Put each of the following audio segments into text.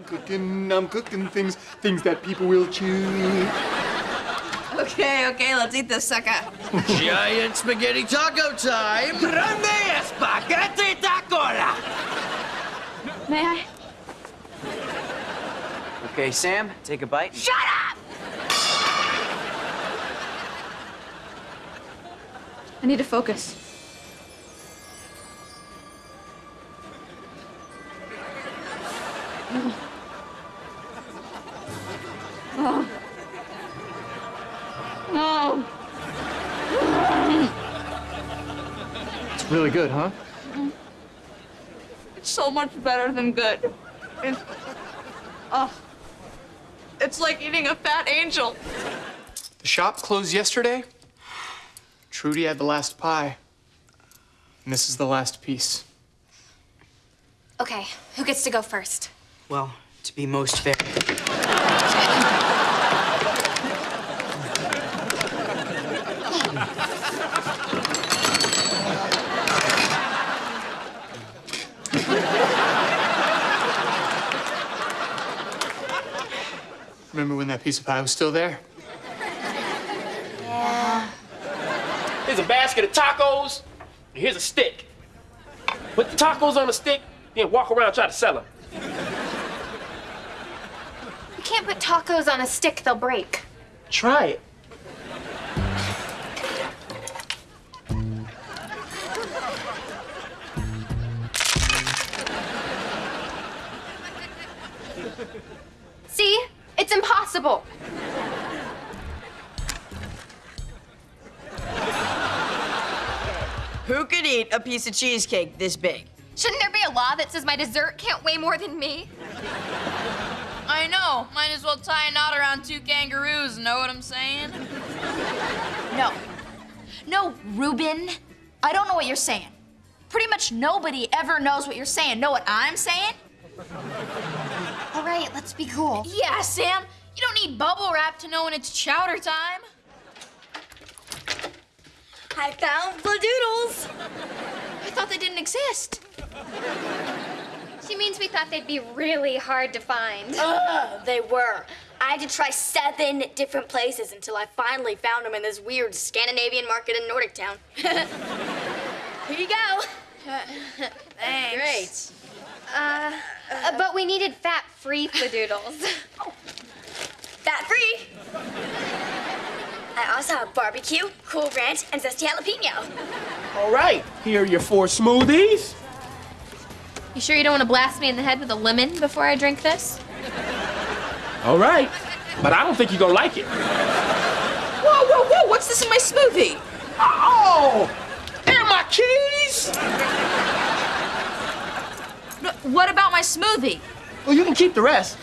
I'm cooking, I'm cooking things, things that people will chew. Okay, okay, let's eat this sucker. Giant spaghetti taco time! Grande spaghetti tacola! May I? Okay, Sam, take a bite. Shut up! I need to focus. Really good, huh? It's so much better than good. It's, oh, it's like eating a fat angel. The shop closed yesterday. Trudy had the last pie. And this is the last piece. Okay, who gets to go first? Well, to be most fair. Remember when that piece of pie was still there? Yeah. Here's a basket of tacos, and here's a stick. Put the tacos on the stick, then walk around and try to sell them. You can't put tacos on a stick, they'll break. Try it. See? It's impossible. Who could eat a piece of cheesecake this big? Shouldn't there be a law that says my dessert can't weigh more than me? I know. Might as well tie a knot around two kangaroos, know what I'm saying? No. No, Ruben. I don't know what you're saying. Pretty much nobody ever knows what you're saying. Know what I'm saying? All right, let's be cool. Yeah, Sam. You don't need bubble wrap to know when it's chowder time. I found the doodles. I thought they didn't exist. She means we thought they'd be really hard to find. Ugh, they were. I had to try seven different places until I finally found them in this weird Scandinavian market in Nordic Town. Here you go. Thanks. Great. Uh, uh, but we needed fat-free fladoodles. Fat free. I also have barbecue, cool ranch, and zesty jalapeno. All right, here are your four smoothies. You sure you don't want to blast me in the head with a lemon before I drink this? All right, but I don't think you're gonna like it. Whoa, whoa, whoa! What's this in my smoothie? Oh, and my keys. What about my smoothie? Well, you can keep the rest.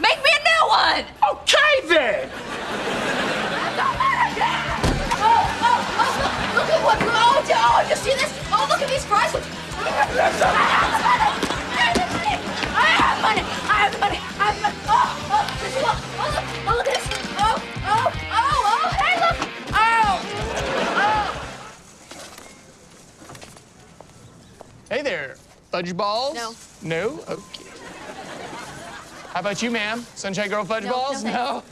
Make me a new one! Okay then. Oh, oh, oh, look, look at what, oh, oh, oh, you see this? Oh, look at these fries. I have money. I have the money. I have the money. I have the money. Oh, oh, this is what, oh, look, oh, look at this. Oh, oh, oh, oh, hey, look. Oh, oh. Hey there, fudge balls? No. No? Okay. How about you, ma'am? Sunshine Girl fudge No, balls? no No?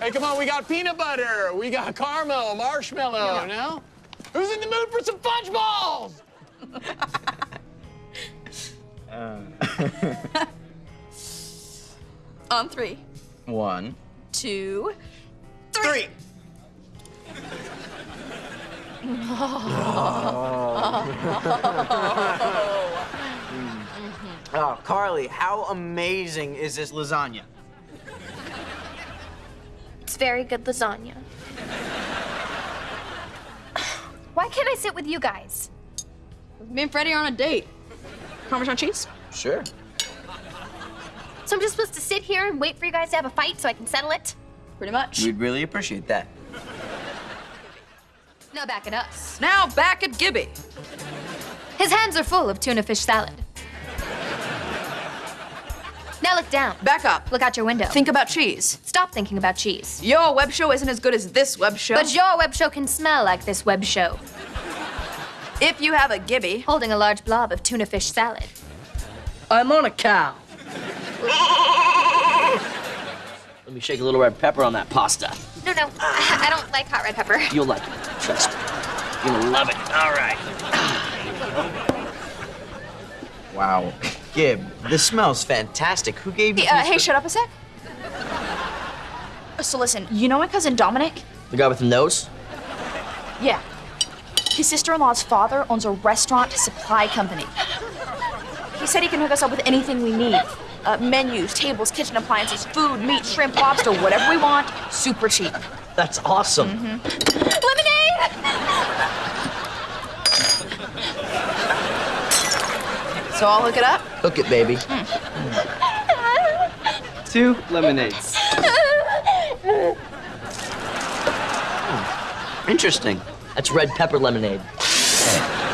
Hey, come on, we got peanut butter, we got caramel, marshmallow, no? Who's in the mood for some fudge balls? Uh. On three, One. two, Three. Oh, Oh, Carly, how amazing is this lasagna? It's very good lasagna. Why can't I sit with you guys? Me and Freddie are on a date. Parmesan cheese? Sure. So I'm just supposed to sit here and wait for you guys to have a fight so I can settle it? Pretty much. We'd really appreciate that. Now back at us. Now back at Gibby. His hands are full of tuna fish salad. Now look down. Back up. Look out your window. Think about cheese. Stop thinking about cheese. Your web show isn't as good as this web show. But your web show can smell like this web show. if you have a Gibby, Holding a large blob of tuna fish salad. I'm on a cow. Let me shake a little red pepper on that pasta. No, no, I, I don't like hot red pepper. You'll like it. Trust me. You'll love it. All right. Wow. Gib, this smells fantastic. Who gave you Hey, uh, hey, shut up a sec. So listen, you know my cousin Dominic? The guy with the nose? Yeah. His sister-in-law's father owns a restaurant supply company. He said he can hook us up with anything we need. Uh, menus, tables, kitchen appliances, food, meat, shrimp, lobster, whatever we want, super cheap. That's awesome. Lemonade! So I'll hook it up? Hook it, baby. Hmm. Two lemonades. Hmm. Interesting. That's red pepper lemonade.